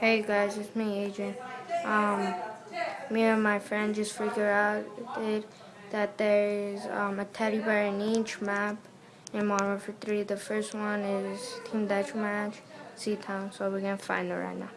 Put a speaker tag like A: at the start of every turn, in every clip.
A: Hey guys, it's me, Adrian. Um, me and my friend just figured out that there's um, a teddy bear in each map in Modern Warfare 3. The first one is Team Deathmatch, Town, so we're gonna find it right now.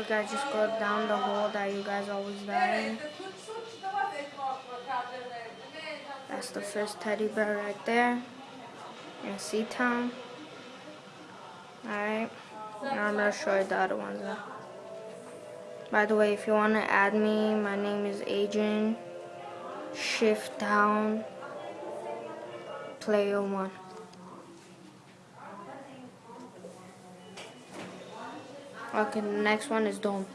A: So guys, just go down the hole that you guys always die in. That's the first teddy bear right there. In Seatown. Alright. Now I'm to show you the other ones. Though. By the way, if you want to add me, my name is Adrian. Shift down. Player 1. Okay, the next one is Dome.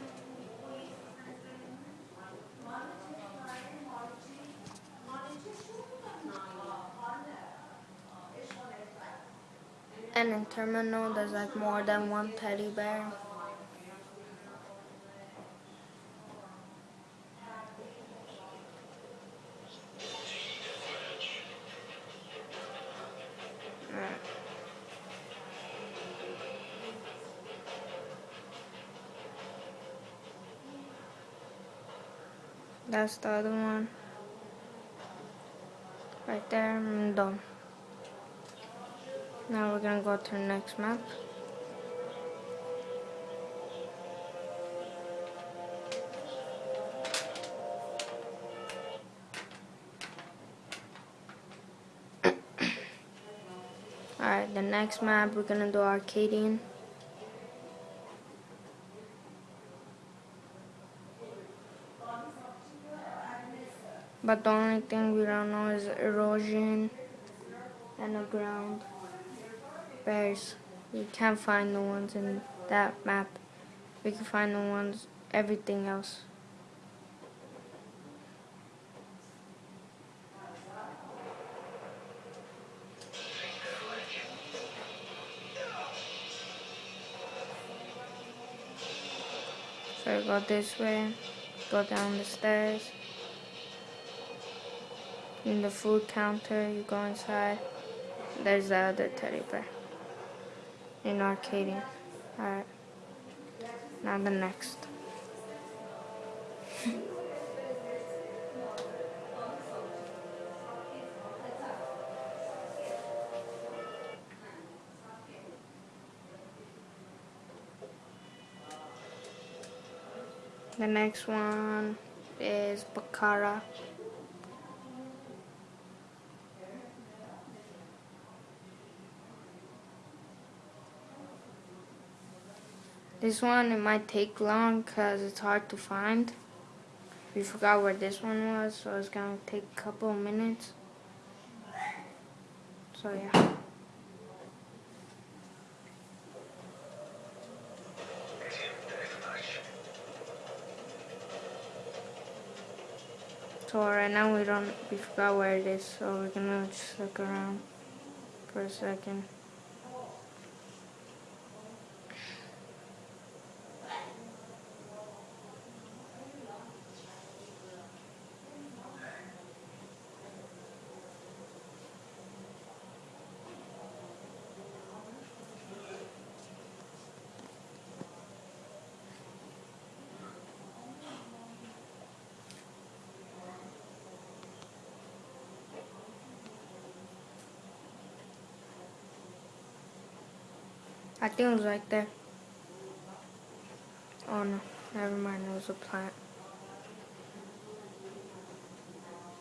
A: And in Terminal, there's like more than one teddy bear. That's the other one. Right there, I'm done. Now we're gonna go to the next map. Alright, the next map we're gonna do Arkaden. But the only thing we don't know is erosion and the ground. Bears. We can't find the ones in that map. We can find the ones, everything else. So go this way, go down the stairs in the food counter, you go inside. There's the other teddy bear in Arkaden. Alright. Now the next. the next one is Bakaara. This one, it might take long because it's hard to find. We forgot where this one was, so it's going to take a couple of minutes. So, yeah. So right now we don't, we forgot where it is, so we're gonna just look around for a second. I think it was right there. Oh no, never mind, it was a plant.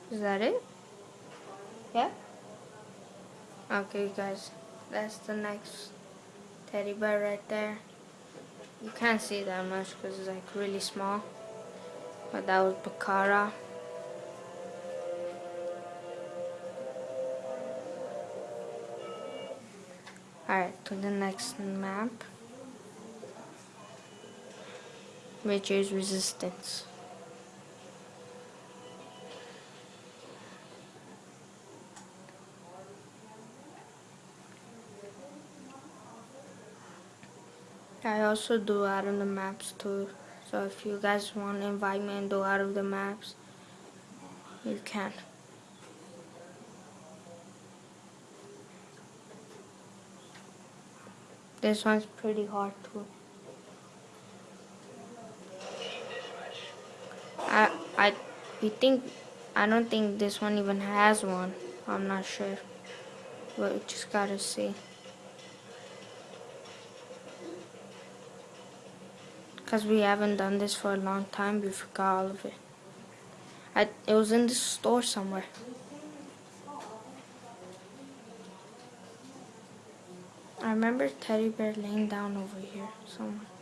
A: Is that it? Yeah? Okay guys, that's the next teddy bear right there. You can't see that much because it's like really small. But that was Bakaara. Alright, to the next map. Which is resistance. I also do out of the maps too. So if you guys want to invite me and do out of the maps, you can. This one's pretty hard too. I I we think I don't think this one even has one. I'm not sure. But we just gotta see. Cause we haven't done this for a long time, we forgot all of it. I it was in the store somewhere. Remember teddy bear laying down over here somewhere.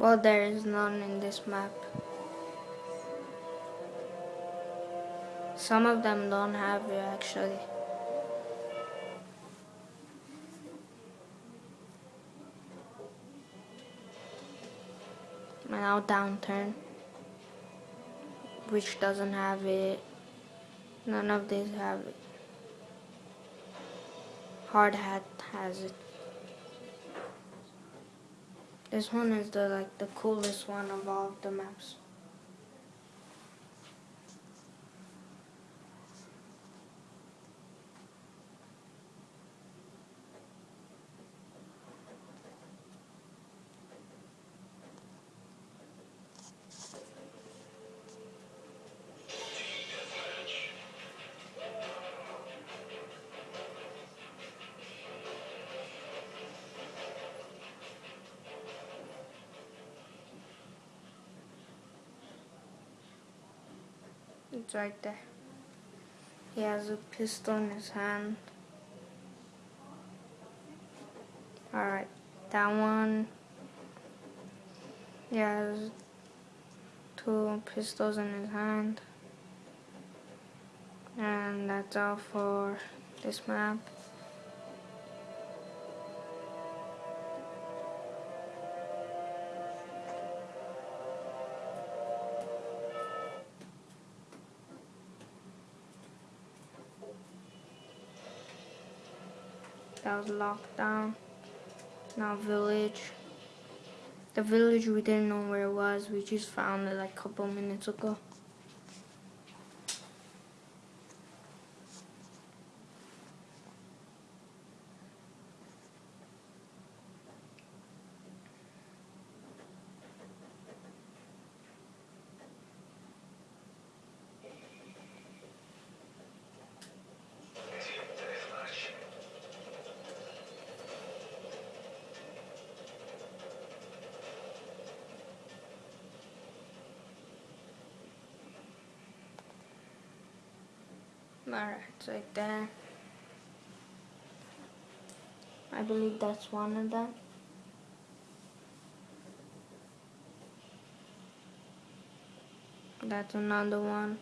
A: Well, there is none in this map. Some of them don't have it actually. Now downturn, which doesn't have it. None of these have it. Hard hat has it. This one is the like the coolest one of all the maps. Right there. He has a pistol in his hand. Alright, that one. He has two pistols in his hand. And that's all for this map. That was locked down. Now village. The village we didn't know where it was. We just found it like a couple minutes ago. Alright, it's right there. I believe that's one of them. That's another one.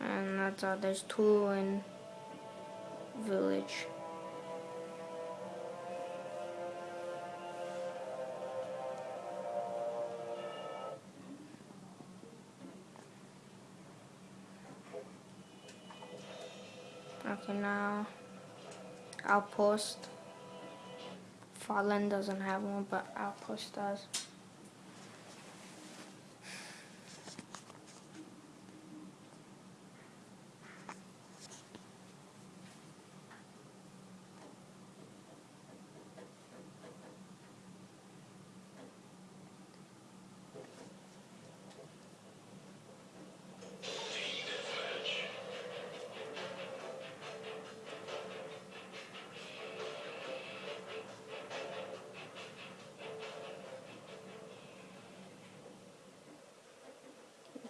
A: And that's all. There's two in village. Okay, now Outpost. Fallen doesn't have one, but Outpost does.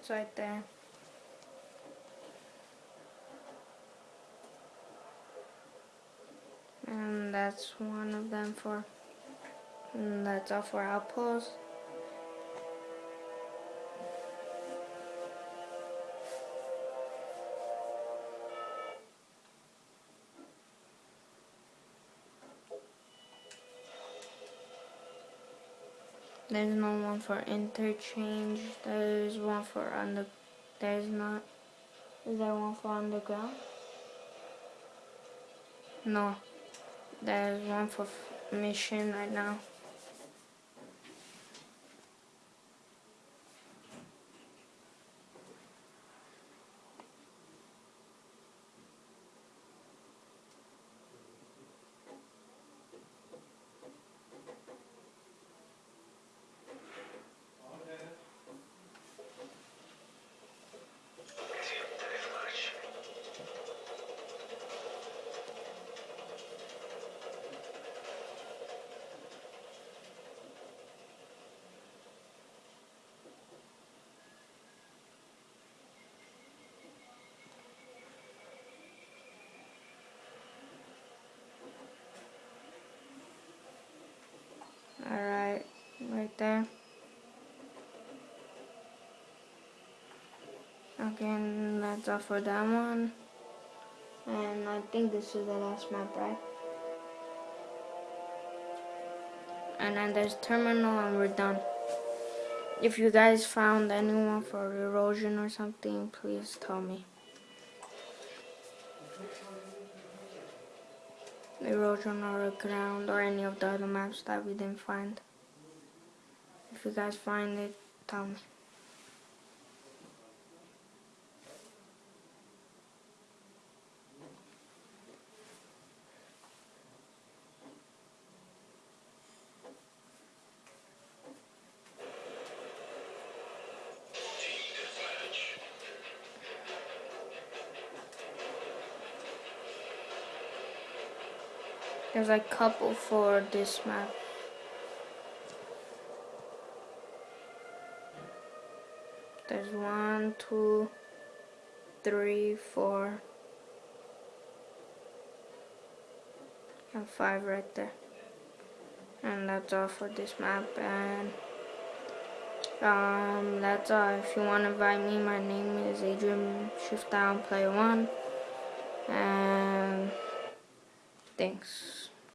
A: It's right there. And that's one of them for, that's all for outposts. There's no one for interchange. There's one for under. There's not. Is there one for underground? No. There's one for mission right now. Alright, right there. Again, that's all for that one. And I think this is the last map, right? And then there's terminal and we're done. If you guys found anyone for erosion or something, please tell me. erosion or ground or any of the other maps that we didn't find. If you guys find it, tell me. There's a couple for this map. There's one, two, three, four, and five right there. And that's all for this map. And um, that's all. If you want to invite me, my name is Adrian Shift Down Player One. And thanks.